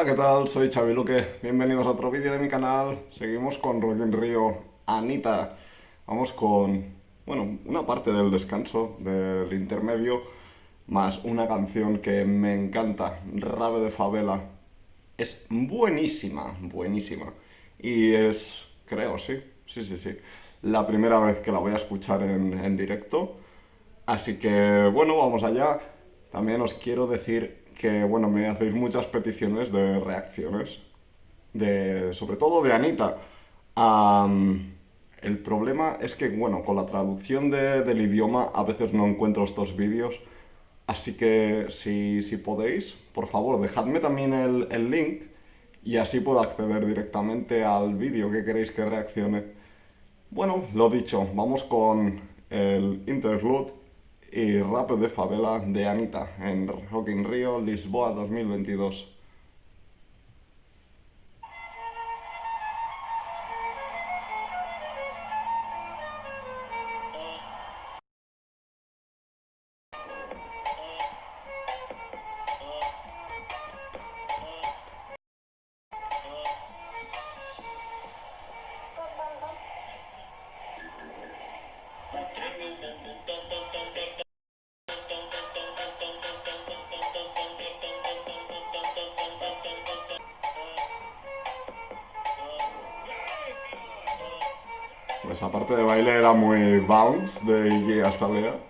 Hola, ¿qué tal? Soy Xavi Luque. Bienvenidos a otro vídeo de mi canal. Seguimos con in Rio Anita. Vamos con, bueno, una parte del descanso, del intermedio, más una canción que me encanta, Rave de Favela. Es buenísima, buenísima. Y es, creo, sí, sí, sí, sí, la primera vez que la voy a escuchar en directo. Así que, bueno, vamos allá. También os quiero decir que, bueno, me hacéis muchas peticiones de reacciones, de, sobre todo de Anita. el problema es que, bueno, con la traducción del idioma a veces no encuentro estos vídeos, así que si, si podéis, por favor, dejadme también el, el link y así puedo acceder directamente al vídeo que queréis que reaccione. Bueno, lo dicho, vamos con el interlude y Rap de Favela de Anita en Rock in Rio, Lisboa 2022. Pues parte de baile era muy bounce de Iggy Azalea.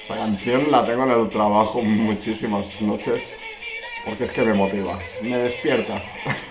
Esta canción la tengo en el trabajo muchísimas noches porque es que me motiva, me despierta.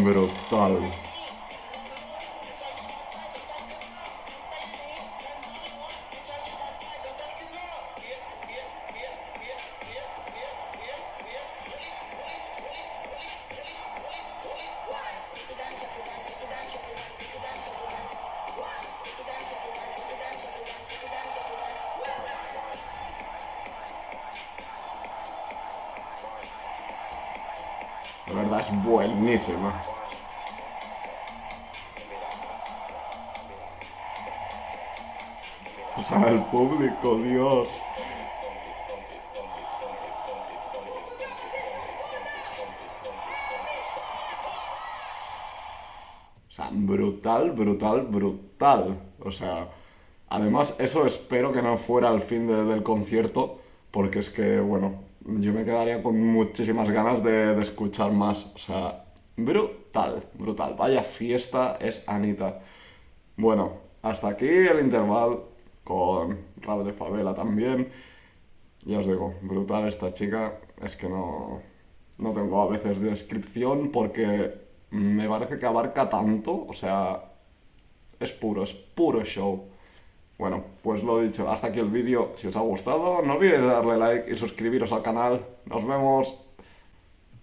brutal. La verdad es. O sea, el público, Dios. O sea, brutal, brutal, brutal. O sea, Además, eso espero que no fuera el fin de- del concierto, porque es que, bueno, yo me quedaría con muchísimas ganas de, de escuchar más. O sea, brutal, brutal. Vaya fiesta es Anita. Bueno, hasta aquí el intervalo con rap de favela también. Ya os digo, brutal esta chica. Es que no, no tengo a veces descripción porque me parece que abarca tanto. O sea, es puro, es puro show. Bueno, pues lo dicho, hasta aquí el vídeo. Si os ha gustado, no olvidéis darle like y suscribiros al canal. Nos vemos.